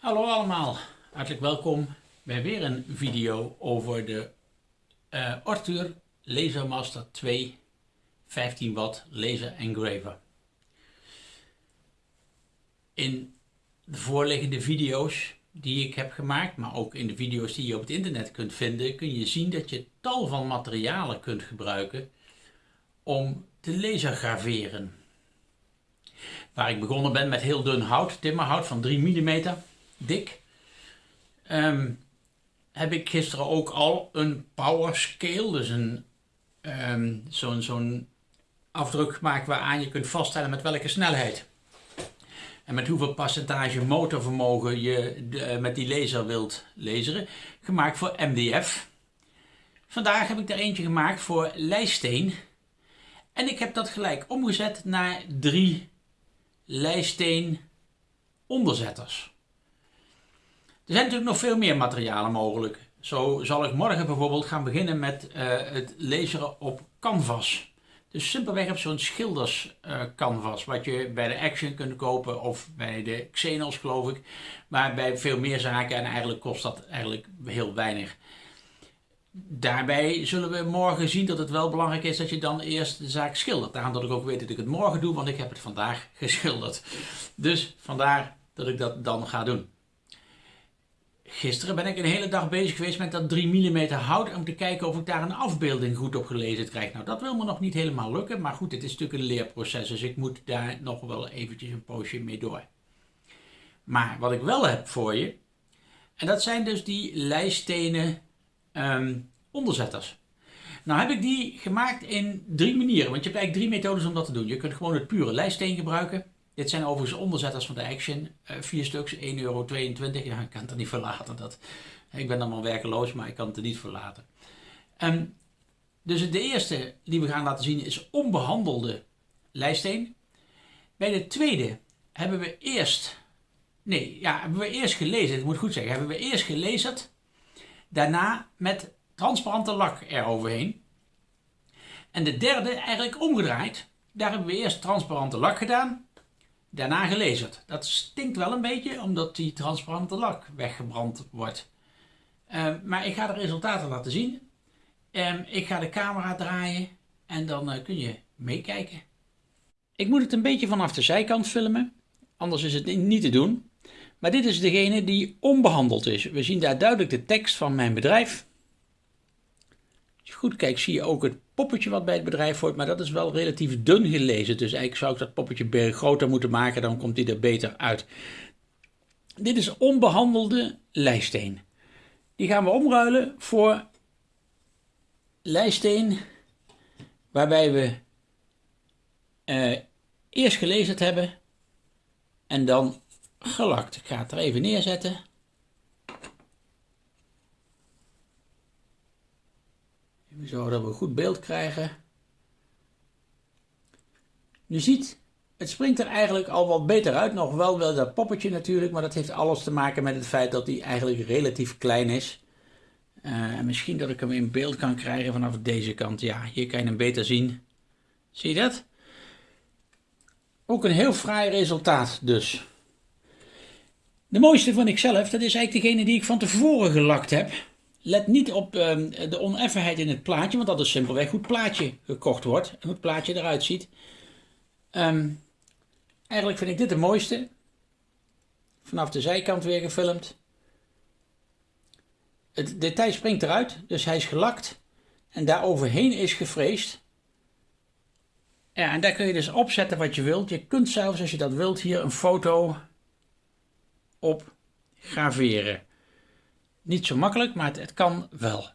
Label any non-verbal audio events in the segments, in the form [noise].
Hallo allemaal, hartelijk welkom bij weer een video over de uh, Arthur Lasermaster 2 15 watt laser engraver. In de voorliggende video's die ik heb gemaakt, maar ook in de video's die je op het internet kunt vinden, kun je zien dat je tal van materialen kunt gebruiken om te lasergraveren. Waar ik begonnen ben met heel dun hout, timmerhout van 3 mm dik. Um, heb ik gisteren ook al een power scale, dus een um, zo'n zo'n afdruk gemaakt waaraan je kunt vaststellen met welke snelheid. En met hoeveel percentage motorvermogen je eh, met die laser wilt laseren. Gemaakt voor MDF. Vandaag heb ik er eentje gemaakt voor lijsteen. En ik heb dat gelijk omgezet naar drie lijsteen onderzetters. Er zijn natuurlijk nog veel meer materialen mogelijk. Zo zal ik morgen bijvoorbeeld gaan beginnen met uh, het laseren op canvas. Dus simpelweg op zo'n schilders uh, canvas, wat je bij de Action kunt kopen of bij de Xenos geloof ik. Maar bij veel meer zaken en eigenlijk kost dat eigenlijk heel weinig. Daarbij zullen we morgen zien dat het wel belangrijk is dat je dan eerst de zaak schildert. Daarom dat ik ook weet dat ik het morgen doe, want ik heb het vandaag [laughs] geschilderd. Dus vandaar dat ik dat dan ga doen. Gisteren ben ik een hele dag bezig geweest met dat 3 mm hout om te kijken of ik daar een afbeelding goed op gelezen krijg. Nou, dat wil me nog niet helemaal lukken, maar goed, het is natuurlijk een leerproces, dus ik moet daar nog wel eventjes een poosje mee door. Maar wat ik wel heb voor je, en dat zijn dus die lijststenen um, onderzetters. Nou heb ik die gemaakt in drie manieren, want je hebt eigenlijk drie methodes om dat te doen. Je kunt gewoon het pure lijststeen gebruiken. Dit zijn overigens onderzetters van de Action. Uh, vier stuks, 1,22 euro. Ja, ik kan het er niet verlaten. Dat. Ik ben wel werkeloos, maar ik kan het er niet verlaten. Um, dus de eerste die we gaan laten zien is onbehandelde lijststeen. Bij de tweede hebben we eerst, nee, ja, hebben we eerst gelezen, ik moet goed zeggen, hebben we eerst gelezen, daarna met transparante lak eroverheen. En de derde eigenlijk omgedraaid. Daar hebben we eerst transparante lak gedaan daarna gelezerd. Dat stinkt wel een beetje, omdat die transparante lak weggebrand wordt. Uh, maar ik ga de resultaten laten zien. Um, ik ga de camera draaien en dan uh, kun je meekijken. Ik moet het een beetje vanaf de zijkant filmen, anders is het niet te doen. Maar dit is degene die onbehandeld is. We zien daar duidelijk de tekst van mijn bedrijf. Als je goed kijkt zie je ook het poppetje wat bij het bedrijf hoort, maar dat is wel relatief dun gelezen. Dus eigenlijk zou ik dat poppetje groter moeten maken, dan komt hij er beter uit. Dit is onbehandelde lijsteen. Die gaan we omruilen voor lijsteen waarbij we uh, eerst gelezen hebben en dan gelakt. Ik ga het er even neerzetten. Zodat we een goed beeld krijgen. Je ziet, het springt er eigenlijk al wat beter uit. Nog wel wel dat poppetje natuurlijk, maar dat heeft alles te maken met het feit dat hij eigenlijk relatief klein is. Uh, en misschien dat ik hem in beeld kan krijgen vanaf deze kant. Ja, hier kan je hem beter zien. Zie je dat? Ook een heel fraai resultaat dus. De mooiste van ikzelf, dat is eigenlijk degene die ik van tevoren gelakt heb. Let niet op um, de oneffenheid in het plaatje, want dat is simpelweg hoe het plaatje gekocht wordt en hoe het plaatje eruit ziet. Um, eigenlijk vind ik dit de mooiste. Vanaf de zijkant weer gefilmd. Het detail springt eruit, dus hij is gelakt en daar overheen is gefreesd. Ja, en daar kun je dus opzetten wat je wilt. Je kunt zelfs, als je dat wilt, hier een foto op graveren. Niet zo makkelijk, maar het, kan wel.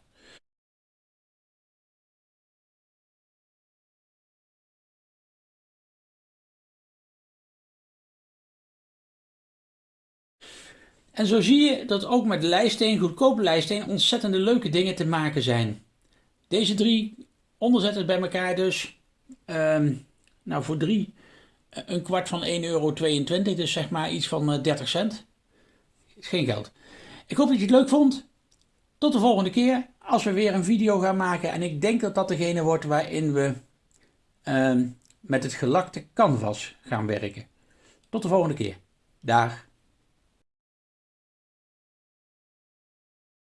En zo zie je dat ook met lijsteen, goedkope lijsteen, ontzettende leuke dingen te maken zijn. Deze drie onderzetters bij elkaar dus, um, nou voor drie, een kwart van 1,22 euro, dus zeg maar iets van 30 eh, cent. Geen geld. Ik hoop dat je het leuk vond. Tot de volgende keer als we weer een video gaan maken. En ik denk dat dat degene wordt waarin we uh, met het gelakte canvas gaan werken. Tot de volgende keer. Dag.